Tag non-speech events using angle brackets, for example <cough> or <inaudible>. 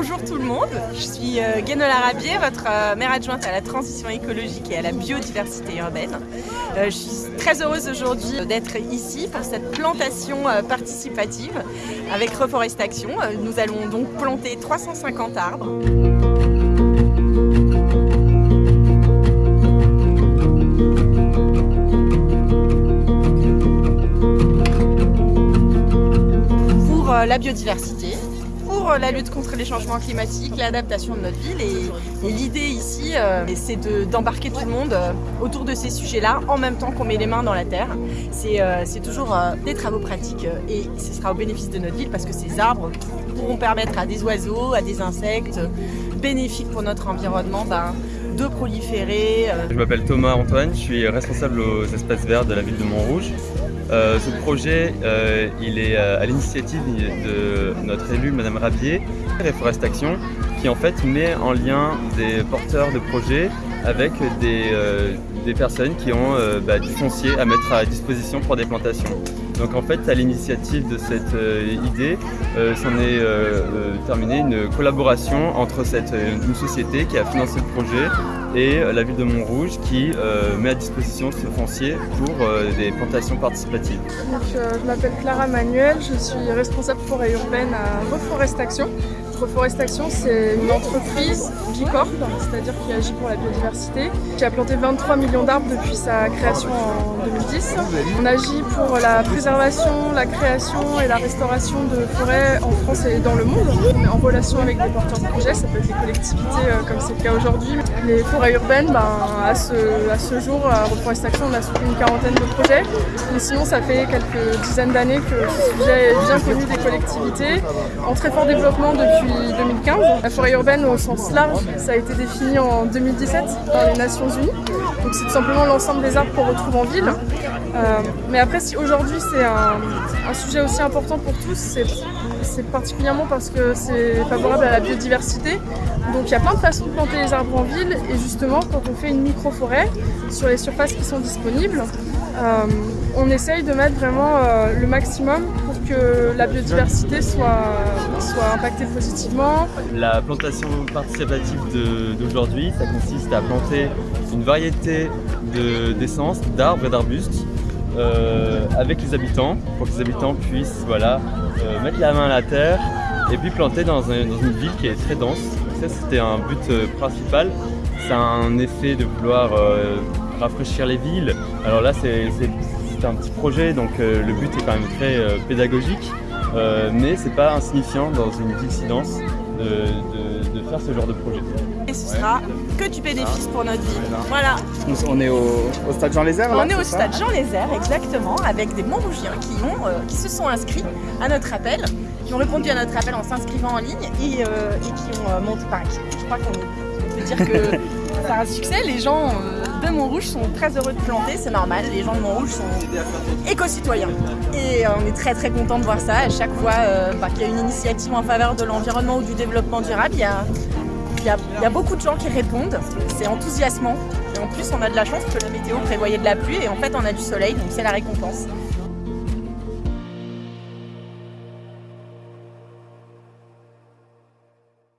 bonjour tout le monde. Je suis euh, Guénola Rabier, votre euh, maire adjointe à la transition écologique et à la biodiversité urbaine. Euh, je suis très heureuse aujourd'hui d'être ici pour cette plantation participative avec Reforestation. Nous allons donc planter 350 arbres. Pour la biodiversité, pour la lutte contre les changements climatiques, l'adaptation de notre ville. Et, l'idée ici, euh, c'est d'embarquer tout le monde euh, autour de ces sujets-là en même temps qu'on met les mains dans la terre. C'est euh, toujours des travaux pratiques et ce sera au bénéfice de notre ville parce que ces arbres pourront permettre à des oiseaux, à des insectes bénéfiques pour notre environnement ben, de proliférer. Je m'appelle Thomas Antoine, je suis responsable aux espaces verts de la ville de Montrouge. Euh, ce projet, euh, il est euh, à l'initiative de notre élue, Madame Rabier, Reforest Action, qui en fait met en lien des porteurs de projets avec des, personnes qui ont bah, du foncier à mettre à disposition pour des plantations. Donc en fait, à l'initiative de cette idée, s'en est terminé une collaboration entre une société qui a financé le projet et la ville de Montrouge qui euh, met à disposition ce foncier pour euh, des plantations participatives. Euh, je m'appelle Clara Manuel, je suis responsable forêt urbaine à Reforest Action. Reforest Action, c'est une entreprise bicorp, c'est-à-dire qui agit pour la biodiversité, qui a planté 23 millions d'arbres depuis sa création en 2010. On agit pour la préservation, la création et la restauration de forêts en France et dans le monde. On est en relation avec des porteurs de projets, ça peut être des collectivités comme c'est le cas aujourd'hui. Les forêts urbaines, ben, à, ce, à ce jour, à Reforest Action, on a soutenu une quarantaine de projets. Sinon, ça fait quelques dizaines d'années que ce sujet est bien connu des collectivités, en très fort développement depuis 2015. La forêt urbaine au sens large, ça a été défini en 2017 par les Nations Unies. Donc c'est tout simplement l'ensemble des arbres qu'on retrouve en ville. Euh, mais après, si aujourd'hui c'est un, sujet aussi important pour tous, c'est particulièrement parce que c'est favorable à la biodiversité. Donc il y a plein de façons de planter les arbres en ville et justement quand on fait une micro-forêt sur les surfaces qui sont disponibles, euh, on essaye de mettre vraiment euh, le maximum pour que la biodiversité soit, soit impactée positivement. La plantation participative d'aujourd'hui, ça consiste à planter une variété d'essences, d'arbres et d'arbustes euh, avec les habitants, pour que les habitants puissent voilà, mettre la main à la terre et puis planter dans, une ville qui est très dense. Ça c'était un but principal. Ça a un effet de vouloir rafraîchir les villes. Alors là, c'est un petit projet, donc euh, le but est quand même très euh, pédagogique, euh, mais c'est pas insignifiant dans une ville silence de, faire ce genre de projet. Et ce sera que du bénéfice pour notre ville. Voilà. On est au, Stade Jean Lézère On est au Stade Jean Lézère, exactement, avec des Montrougiens qui, ont, qui se sont inscrits à notre appel, qui ont répondu à notre appel en s'inscrivant en ligne et, qui ont monté par Je crois qu'on peut dire que <laughs> c'est un succès. Les gens de Montrouge sont très heureux de planter, c'est normal, les gens de Montrouge sont éco-citoyens. Et euh, on est très très content de voir ça. À chaque fois euh, bah, qu'il y a une initiative en faveur de l'environnement ou du développement durable, il il y a beaucoup de gens qui répondent, c'est enthousiasmant. Et en plus, on a de la chance que la météo prévoyait de la pluie et en fait, on a du soleil, donc c'est la récompense.